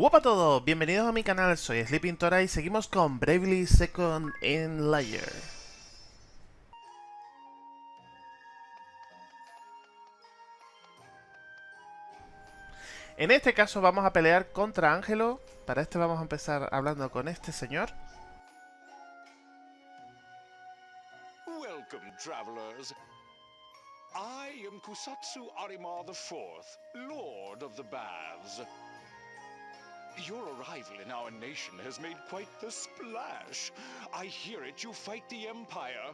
Hola a todos, bienvenidos a mi canal, soy Sleeping Tora y seguimos con Bravely Second in Layer. En este caso vamos a pelear contra Ángelo, para este vamos a empezar hablando con este señor. Welcome, travelers. I am Kusatsu Arima IV, Lord of the Baths. Your arrival in our nation has made quite the splash. I hear it you fight the Empire.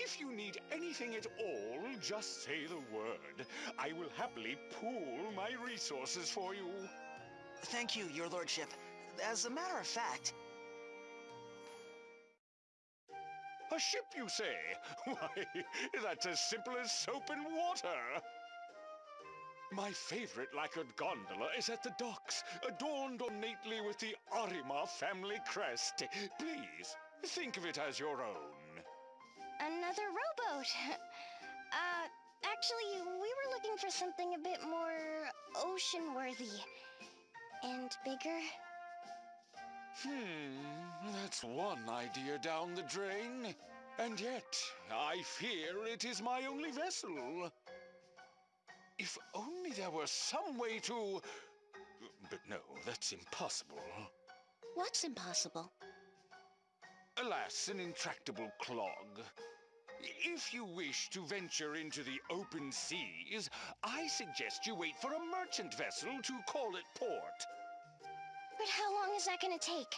If you need anything at all, just say the word. I will happily pool my resources for you. Thank you, your lordship. As a matter of fact, A ship, you say? Why, that's as simple as soap and water. My favorite lacquered gondola is at the docks, adorned ornately with the Arima family crest. Please, think of it as your own. Another rowboat. Uh, actually, we were looking for something a bit more ocean-worthy. And bigger. Hmm, that's one idea down the drain. And yet, I fear it is my only vessel. If only there were some way to... But no, that's impossible. What's impossible? Alas, an intractable clog. If you wish to venture into the open seas, I suggest you wait for a merchant vessel to call at port. But how long is that gonna take?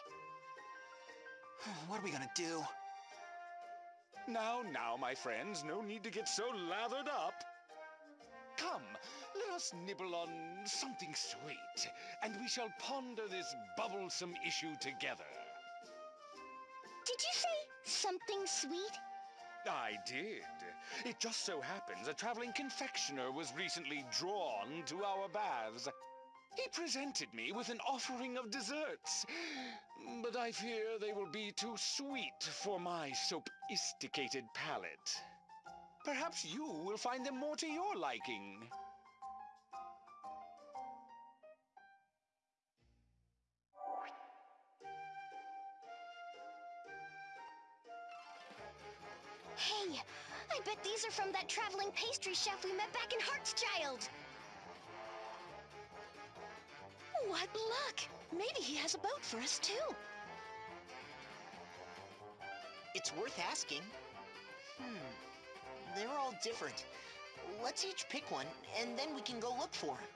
what are we gonna do? Now, now, my friends, no need to get so lathered up. Come, let us nibble on something sweet, and we shall ponder this bubblesome issue together. Did you say something sweet? I did. It just so happens a traveling confectioner was recently drawn to our baths. He presented me with an offering of desserts, but I fear they will be too sweet for my sophisticated palate. Perhaps you will find them more to your liking. Hey, I bet these are from that traveling pastry chef we met back in Hartschild. What luck! Maybe he has a boat for us too. It's worth asking. Hmm. They're all different. Let's each pick one, and then we can go look for him.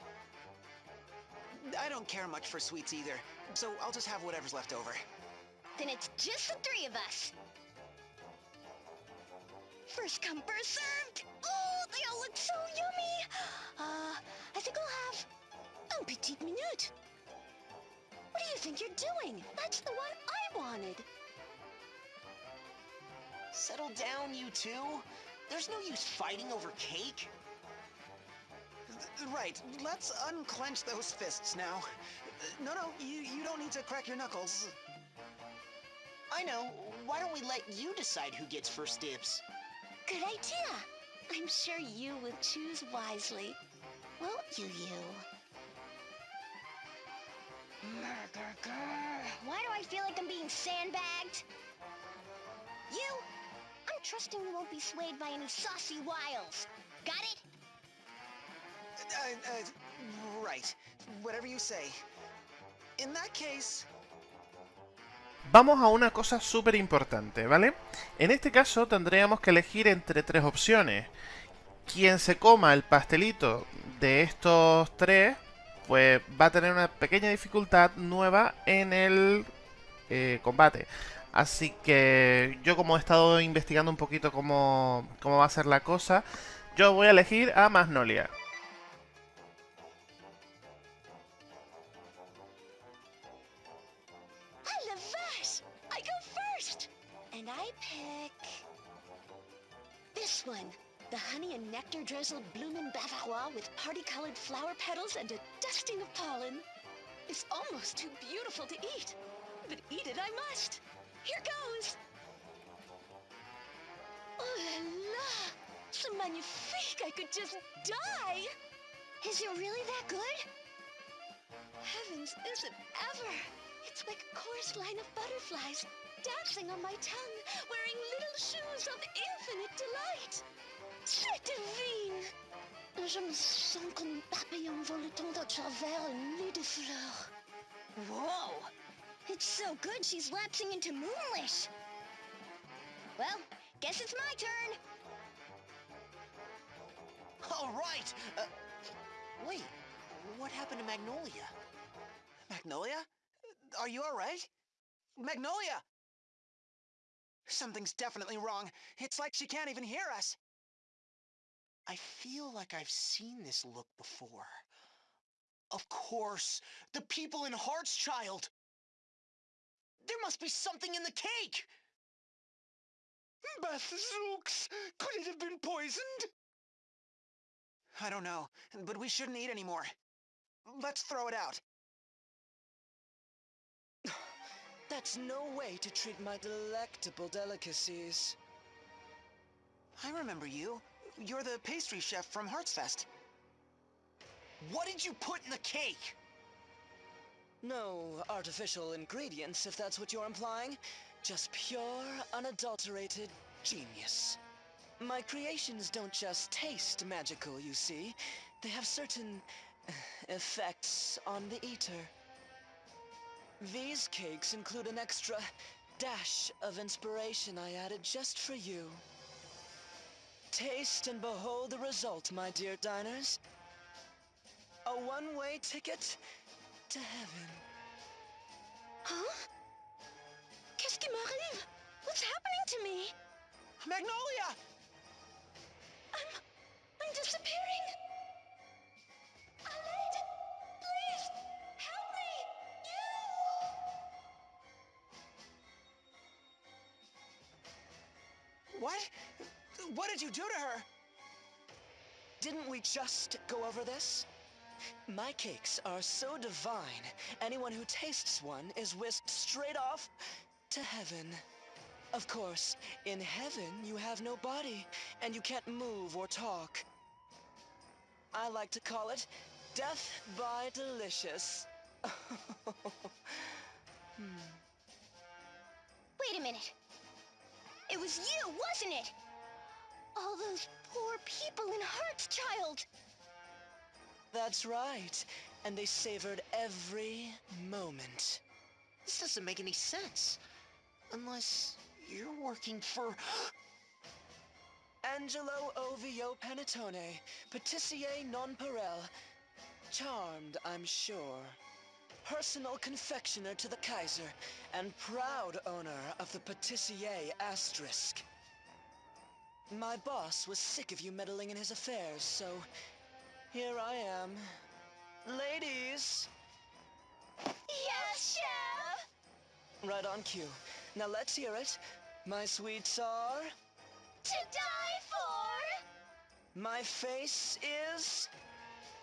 I don't care much for sweets either, so I'll just have whatever's left over. Then it's just the three of us. First come, first served. Oh, they all look so yummy. Uh, I think I'll have un petit minute. What do you think you're doing? That's the one I wanted. Settle down, you two. There's no use fighting over cake. Right, let's unclench those fists now. No, no, you, you don't need to crack your knuckles. I know. Why don't we let you decide who gets first dibs? Good idea. I'm sure you will choose wisely. Won't you, you? Why do I feel like I'm being sandbagged? You? I'm trusting you won't be swayed by any saucy wiles. Got it? Uh, uh, right. Whatever you say. In that case, Vamos a una cosa súper importante, ¿vale? En este caso tendríamos que elegir entre tres opciones. Quien se coma el pastelito de estos tres, pues va a tener una pequeña dificultad nueva en el eh, combate. Así que yo como he estado investigando un poquito cómo, cómo va a ser la cosa, yo voy a elegir a Magnolia. Honey and nectar drizzled bloomin' bavarois with party-colored flower petals and a dusting of pollen. It's almost too beautiful to eat. But eat it I must. Here goes! Oh la la! C'est magnifique! I could just die! Is it really that good? Heavens, is it ever? It's like a chorus line of butterflies dancing on my tongue, wearing little shoes of infinite delight. Divine! Je me sens comme papillon voletant à travers un nid de fleurs. Whoa! It's so good she's lapsing into Moonlish. Well, guess it's my turn. All right. Uh, wait, what happened to Magnolia? Magnolia? Are you all right? Magnolia! Something's definitely wrong. It's like she can't even hear us. I feel like I've seen this look before. Of course, the people in Heart's Child. There must be something in the cake. Bazooks! Could it have been poisoned? I don't know, but we shouldn't eat anymore. Let's throw it out. That's no way to treat my delectable delicacies. I remember you. You're the pastry chef from Heartsfest. What did you put in the cake? No artificial ingredients, if that's what you're implying. Just pure, unadulterated genius. My creations don't just taste magical, you see. They have certain effects on the eater. These cakes include an extra dash of inspiration I added just for you. Taste and behold the result, my dear diners. A one-way ticket to heaven. Huh? Qu'est-ce qui m'arrive? What's happening to me? Magnolia! I'm... I'm disappearing. Aled! Please! Help me! You! What? What did you do to her? Didn't we just go over this? My cakes are so divine, anyone who tastes one is whisked straight off to heaven. Of course, in heaven you have no body, and you can't move or talk. I like to call it death by delicious. hmm. Wait a minute. It was you, wasn't it? All those poor people in Hartschild. That's right. And they savored every moment. This doesn't make any sense. Unless you're working for... Angelo Ovio Panettone, patissier nonpareil. Charmed, I'm sure. Personal confectioner to the Kaiser, and proud owner of the patissier asterisk. My boss was sick of you meddling in his affairs, so here I am. Ladies! Yes, Chef! Right on cue. Now let's hear it. My sweets are... To die for! My face is...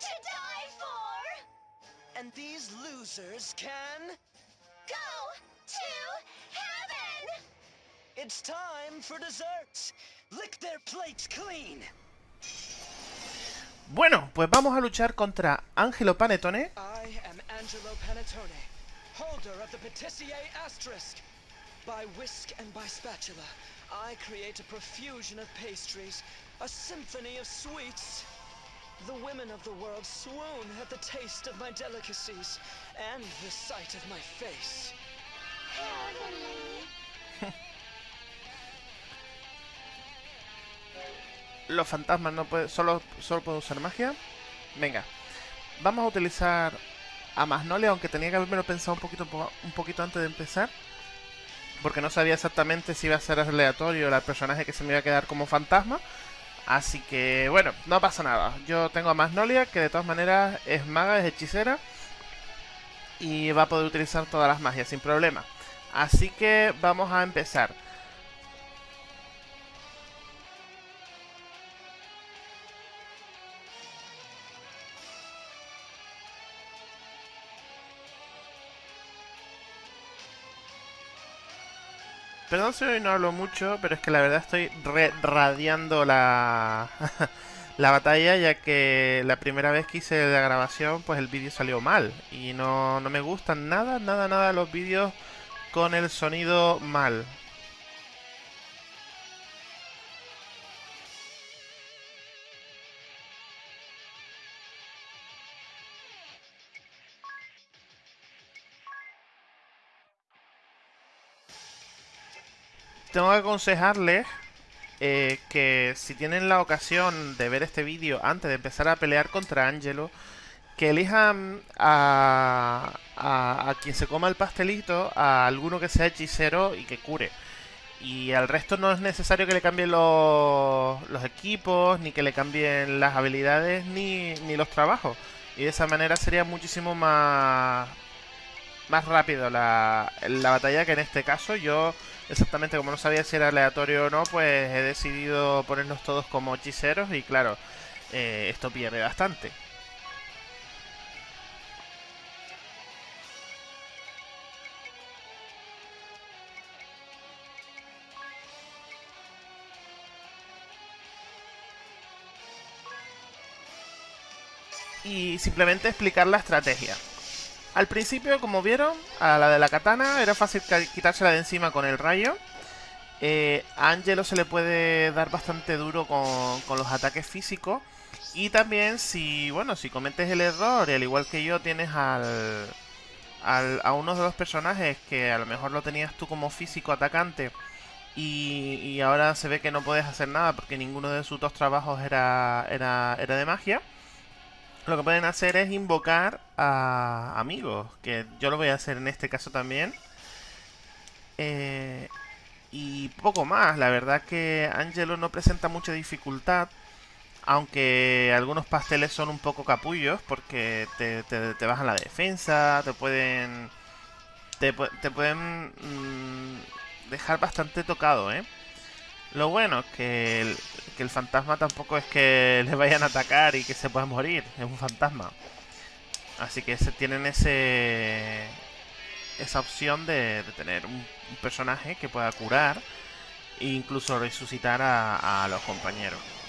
To die for! And these losers can... Go to heaven! It's time for dessert! Lick their plates clean! Bueno, pues vamos a luchar contra Angelo Panettone. I am Angelo Panettone, holder of the Patissier Asterisk. By whisk and by spatula, I create a profusion of pastries, a symphony of sweets. The women of the world swoon at the taste of my delicacies and the sight of my face. Los fantasmas no pueden... Solo, solo puedo usar magia. Venga. Vamos a utilizar a Magnolia, aunque tenía que haberme pensado un poquito, un poquito antes de empezar. Porque no sabía exactamente si iba a ser aleatorio el personaje que se me iba a quedar como fantasma. Así que, bueno, no pasa nada. Yo tengo a Magnolia, que de todas maneras es maga, es hechicera. Y va a poder utilizar todas las magias sin problema. Así que vamos a empezar. Perdón si hoy no hablo mucho, pero es que la verdad estoy radiando la... la batalla ya que la primera vez que hice la grabación pues el vídeo salió mal y no, no me gustan nada, nada, nada los vídeos con el sonido mal. Tengo que aconsejarles eh, que si tienen la ocasión de ver este vídeo antes de empezar a pelear contra Angelo, que elijan a, a, quien se coma el pastelito, a alguno que sea hechicero y que cure. Y al resto no es necesario que le cambien los, los equipos, ni que le cambien las habilidades, ni, ni los trabajos. Y de esa manera sería muchísimo más, más rápido la, la batalla que en este caso yo exactamente como no sabía si era aleatorio o no, pues he decidido ponernos todos como hechiceros y claro, eh, esto pierde bastante. Y simplemente explicar la estrategia. Al principio, como vieron, a la de la katana era fácil quitársela de encima con el rayo. Eh, a Angelo se le puede dar bastante duro con, los ataques físicos. Y también si, bueno, si cometes el error, y al igual que yo, tienes al, a uno de los personajes que a lo mejor lo tenías tú como físico atacante y, y, ahora se ve que no puedes hacer nada porque ninguno de sus dos trabajos era, era, era de magia lo que pueden hacer es invocar a amigos, que yo lo voy a hacer en este caso también. Eh, y poco más, la verdad que Angelo no presenta mucha dificultad, aunque algunos pasteles son un poco capullos porque te, te, bajan la defensa, te pueden... Te, pueden mm, dejar bastante tocado, ¿eh? Lo bueno es que el, que el fantasma tampoco es que le vayan a atacar y que se pueda morir. Es un fantasma. Así que se tienen ese esa opción de, tener un, personaje que pueda curar e incluso resucitar a los compañeros.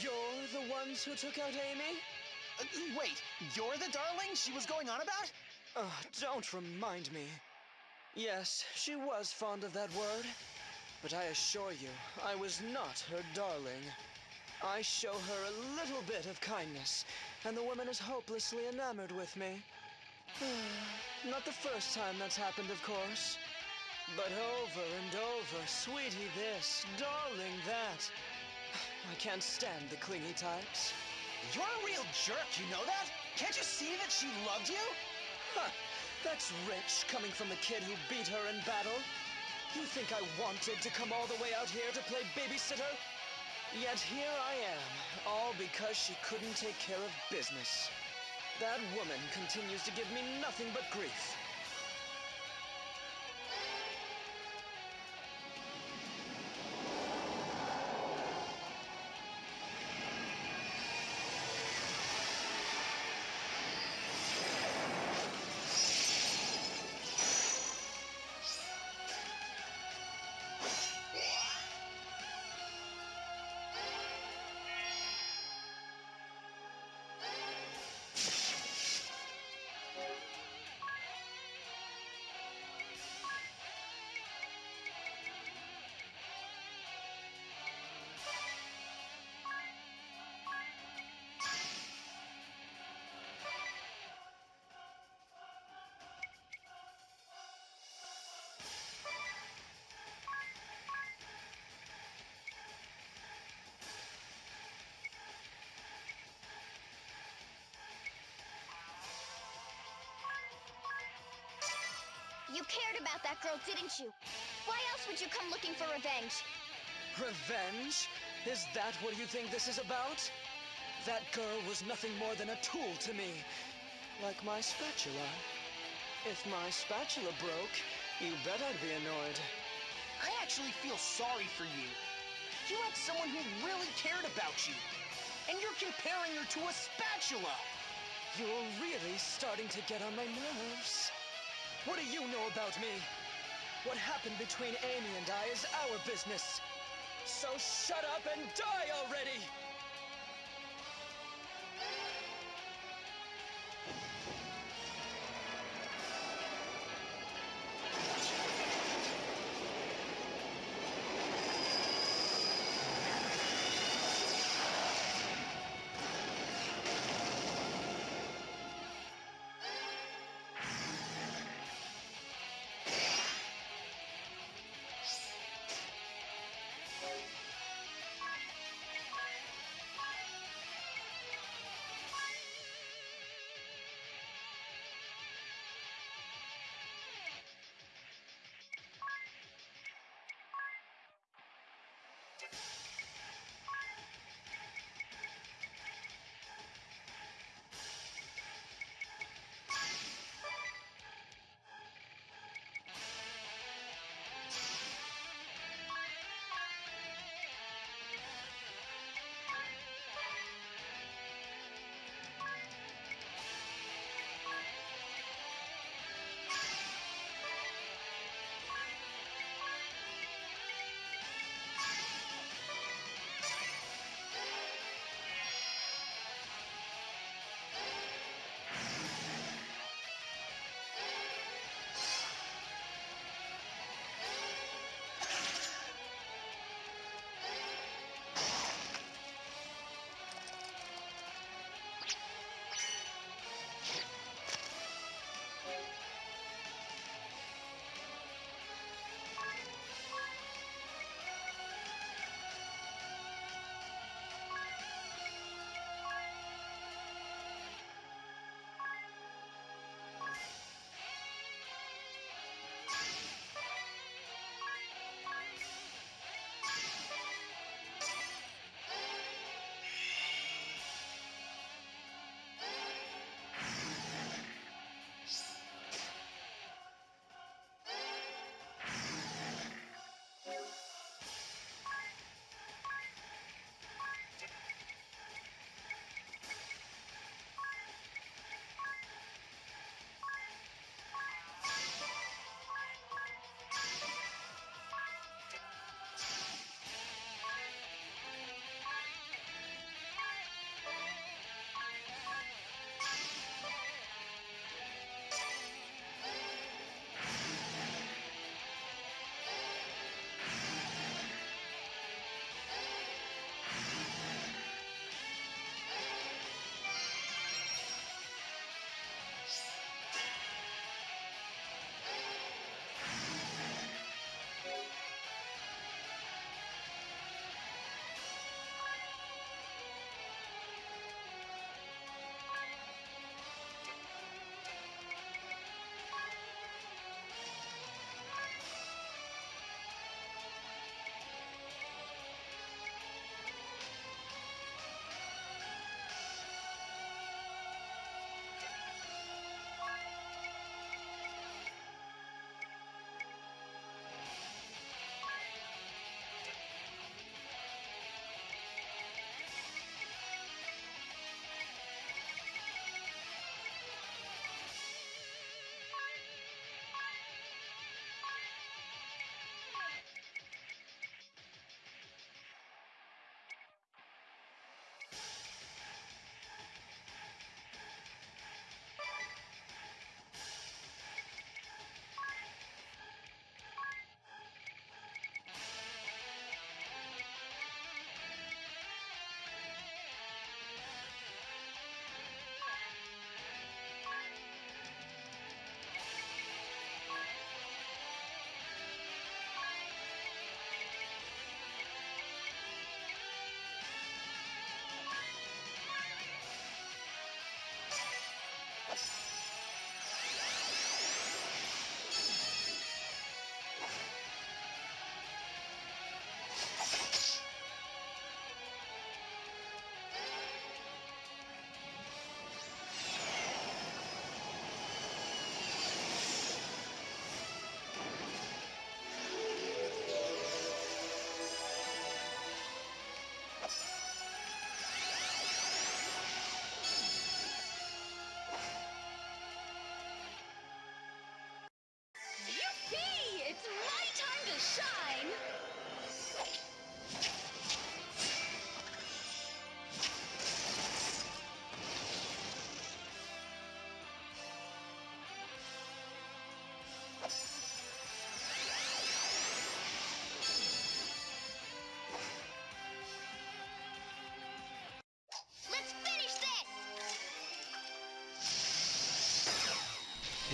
You're the ones who took out Amy? Uh, wait, you're the darling she was going on about? Oh, don't remind me. Yes, she was fond of that word. But I assure you, I was not her darling. I show her a little bit of kindness, and the woman is hopelessly enamored with me. not the first time that's happened, of course. But over and over, sweetie this, darling that. I can't stand the clingy types. You're a real jerk, you know that? Can't you see that she loved you? Huh, that's rich, coming from the kid who beat her in battle. You think I wanted to come all the way out here to play babysitter? Yet here I am, all because she couldn't take care of business. That woman continues to give me nothing but grief. You cared about that girl, didn't you? Why else would you come looking for revenge? Revenge? Is that what you think this is about? That girl was nothing more than a tool to me. Like my spatula. If my spatula broke, you bet I'd be annoyed. I actually feel sorry for you. You had someone who really cared about you. And you're comparing her to a spatula. You're really starting to get on my nerves. What do you know about me? What happened between Amy and I is our business. So shut up and die already!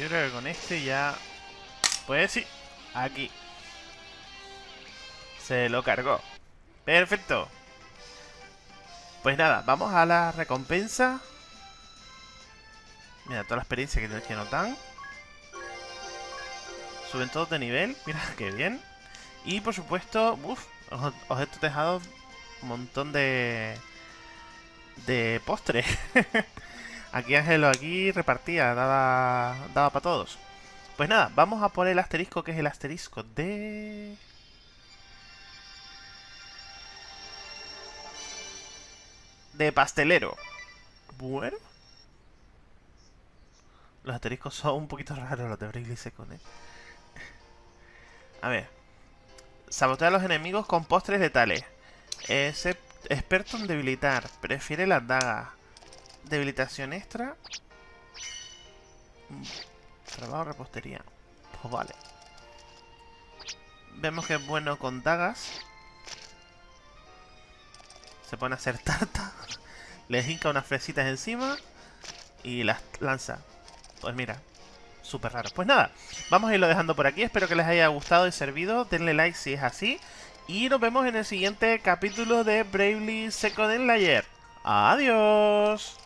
Yo creo que con este ya... Pues sí, aquí. Se lo cargó. Perfecto. Pues nada, vamos a la recompensa. Mira, toda la experiencia que, que nos dan. Suben todos de nivel. Mira, qué bien. Y por supuesto, uff, objetos dejados, un montón de... De postres. aquí Ángelo, aquí repartía, daba, daba para todos. Pues nada, vamos a por el asterisco, que es el asterisco de... De pastelero. Bueno. Los asteriscos son un poquito raros los de Bravely Second, ¿eh? A ver. Sabotea a los enemigos con postres letales. Es experto en debilitar. Prefiere las dagas. Debilitación extra. Trabajo repostería. Pues vale. Vemos que es bueno con dagas. Se pone a hacer tarta. Le hinca unas fresitas encima. Y las lanza. Pues mira, súper raro. Pues nada, vamos a irlo dejando por aquí. Espero que les haya gustado y servido. Denle like si es así. Y nos vemos en el siguiente capítulo de Bravely Second Layer. ¡Adiós!